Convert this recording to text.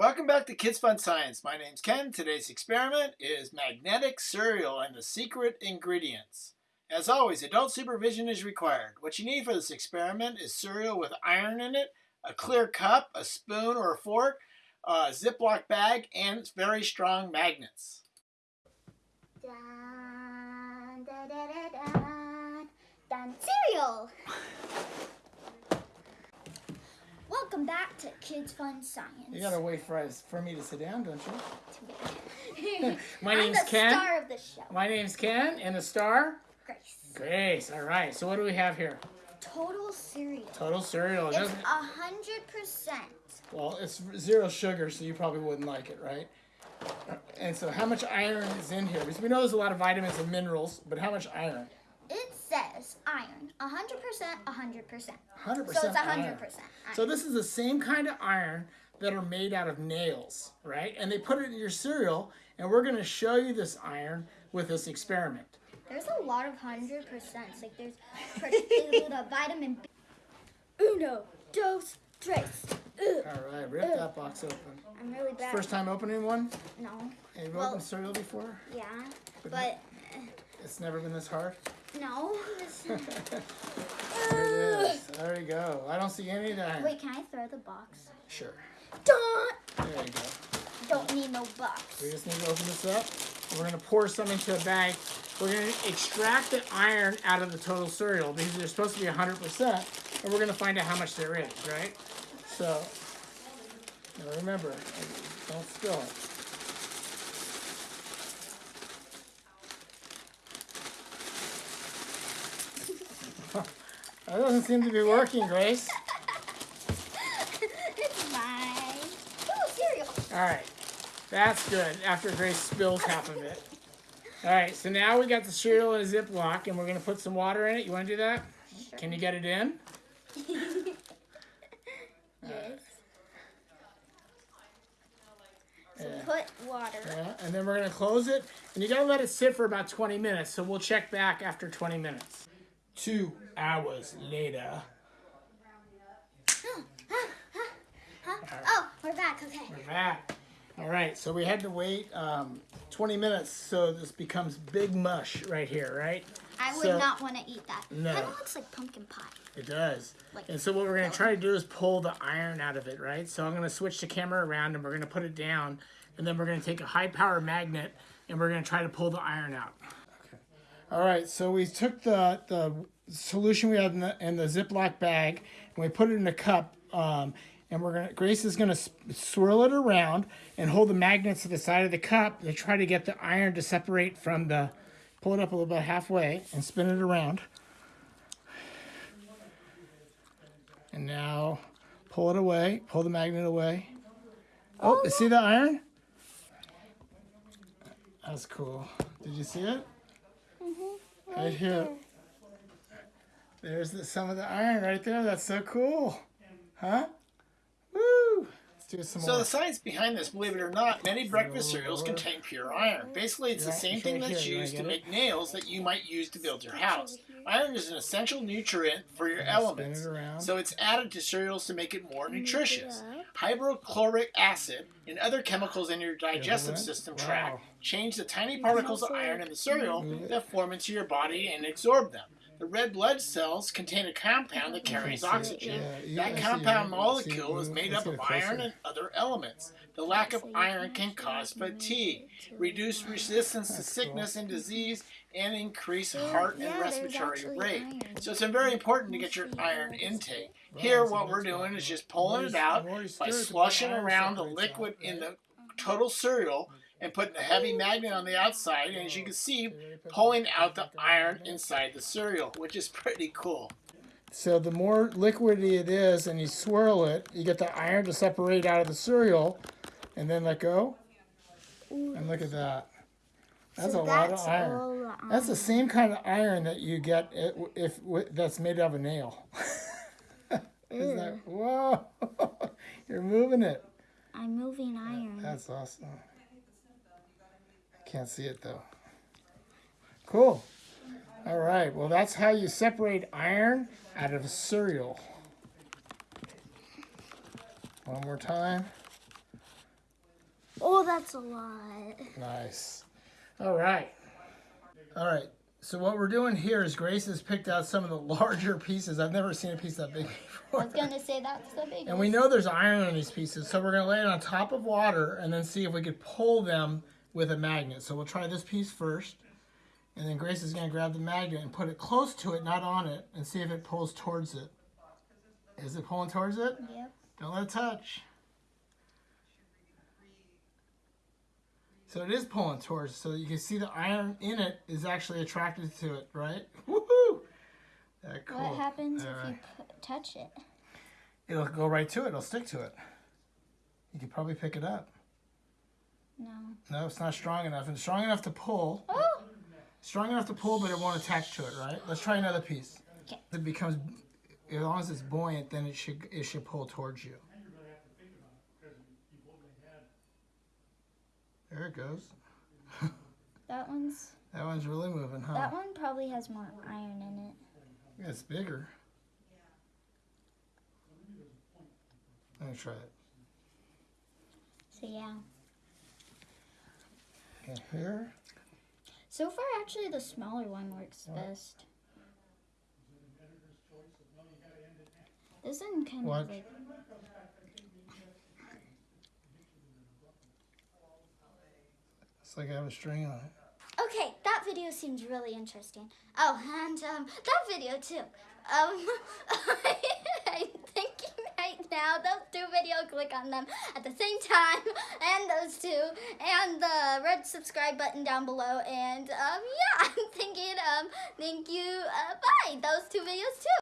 Welcome back to Kids Fun Science. My name's Ken. Today's experiment is magnetic cereal and the secret ingredients. As always, adult supervision is required. What you need for this experiment is cereal with iron in it, a clear cup, a spoon or a fork, a Ziploc bag, and very strong magnets. Dun, da, da, da, dun, dun, cereal. Kids Fun Science. You gotta wait for us for me to sit down, don't you? My name's the Ken. star of the show. My name's Ken, and the star, Grace. Grace. All right. So what do we have here? Total cereal. Total cereal. It's a hundred percent. well, it's zero sugar, so you probably wouldn't like it, right? And so, how much iron is in here? Because we know there's a lot of vitamins and minerals, but how much iron? It iron. A hundred percent. A hundred percent. 100% So it's a iron. hundred percent. So this is the same kind of iron that are made out of nails, right? And they put it in your cereal, and we're going to show you this iron with this experiment. There's a lot of hundred percents. Like there's the vitamin B. Uno, dos, tres. All right, rip that box open. I'm really bad. First time opening one? No. Have you Well- opened cereal before? Yeah. But It's never been this hard. No. There it is. There you go. I don't see any of that. Wait, can I throw the box? Sure. Dun! There you go. Don't need no box. We just need to open this up. We're going to pour some into a bag. We're going to extract the iron out of the total cereal because they're supposed to be 100%. And we're going to find out how much there is, right? So, remember, don't spill it. That doesn't seem to be working, Grace. it's fine. Ooh, cereal. All right, that's good. After Grace spills half of it. All right, so now we got the cereal in a Ziploc, and we're gonna put some water in it. You want to do that? Can you get it in? Yes. So Yeah. put water. Yeah, and then we're gonna close it, and you gotta let it sit for about 20 minutes. So we'll check back after 20 minutes. Two hours later. Huh? Oh, we're back. Okay. We're back. All right, so we had to wait um, 20 minutes, so this becomes big mush right here, right? I would So- not want to eat that. No. Kind of looks like pumpkin pie. It does. Like- and so what we're going to try to do is pull the iron out of it, right? So I'm going to switch the camera around and we're going to put it down and then we're going to take a high power magnet and we're going to try to pull the iron out. All right, so we took the, the solution we had in the, in the Ziploc bag and we put it in a cup um, and we're going to, Grace is going to swirl it around and hold the magnets to the side of the cup to try to get the iron to separate from the, pull it up a little bit halfway and spin it around. And now pull it away, pull the magnet away. Oh, you see the iron? That's cool. Did you see it? Right here. There's the, some of the iron right there. That's so cool. Huh? Woo! Let's do some So more. the science behind this, believe it or not, many breakfast cereals contain pure iron. Basically, it's the same it's thing right that's here. You used to wanna make nails that you might use to build your house. Iron is an essential nutrient for your elements, it so it's added to cereals to make it more nutritious. Hydrochloric acid and other chemicals in your digestive went? system Wow. tract change the tiny particles of iron in the cereal that form into your body and absorb them. The red blood cells contain a compound that carries oxygen. yeah. You- That I compound it. molecule See, is made up of iron and other elements. The lack of iron can cause fatigue, reduce resistance to sickness and disease, and increase heart and respiratory rate. So it's very important to get your iron intake. Here, what we're doing is just pulling it out by stirred slushing around the liquid in the total cereal and putting a heavy magnet on the outside. And as you can see, pulling out the iron inside the cereal, which is pretty cool. So the more liquidy it is and you swirl it, you get the iron to separate out of the cereal and then let go. And look at that. That's So a lot of that's iron. That's the same kind of iron that you get if, if that's made out of a nail. Isn't that, whoa, you're moving it. I'm moving iron. That's awesome. Can't see it though. Cool. All right. Well, that's how you separate iron out of cereal. One more time. Oh, that's a lot. Nice. All right. All right. So what we're doing here is Grace has picked out some of the larger pieces. I've never seen a piece that big before. I was gonna say that's the biggest. And we know there's iron in these pieces, so we're gonna lay it on top of water and then see if we could pull them with a magnet. So we'll try this piece first, and then Grace is gonna grab the magnet and put it close to it, not on it, and see if it pulls towards it. Is it pulling towards it? Yep. Don't let it touch. So it is pulling towards, so you can see the iron in it is actually attracted to it, right? Woohoo! That cool. What happens if Alright. you touch it? It'll go right to it. It'll stick to it. You could probably pick it up. No. No, it's not strong enough. And strong enough to pull. Oh. Strong enough to pull, but it won't attach to it, right? Let's try another piece. 'Kay. It becomes, as long as it's buoyant, then it should it should pull towards you. There it goes. That one's. That one's really moving, huh? That one probably has more iron in it. Yeah, it's bigger. Yeah. Let me try it. So yeah. Here. So far, actually, the smaller one works best. This one kind Watch. of like. It's like I have a string on it. Okay, that video seems really interesting. Oh, and um, that video too. Um, right now those two videos, click on them at the same time, and those two, and the red subscribe button down below. And um, yeah, I'm thinking um, thank you. Uh, bye. Those two videos too.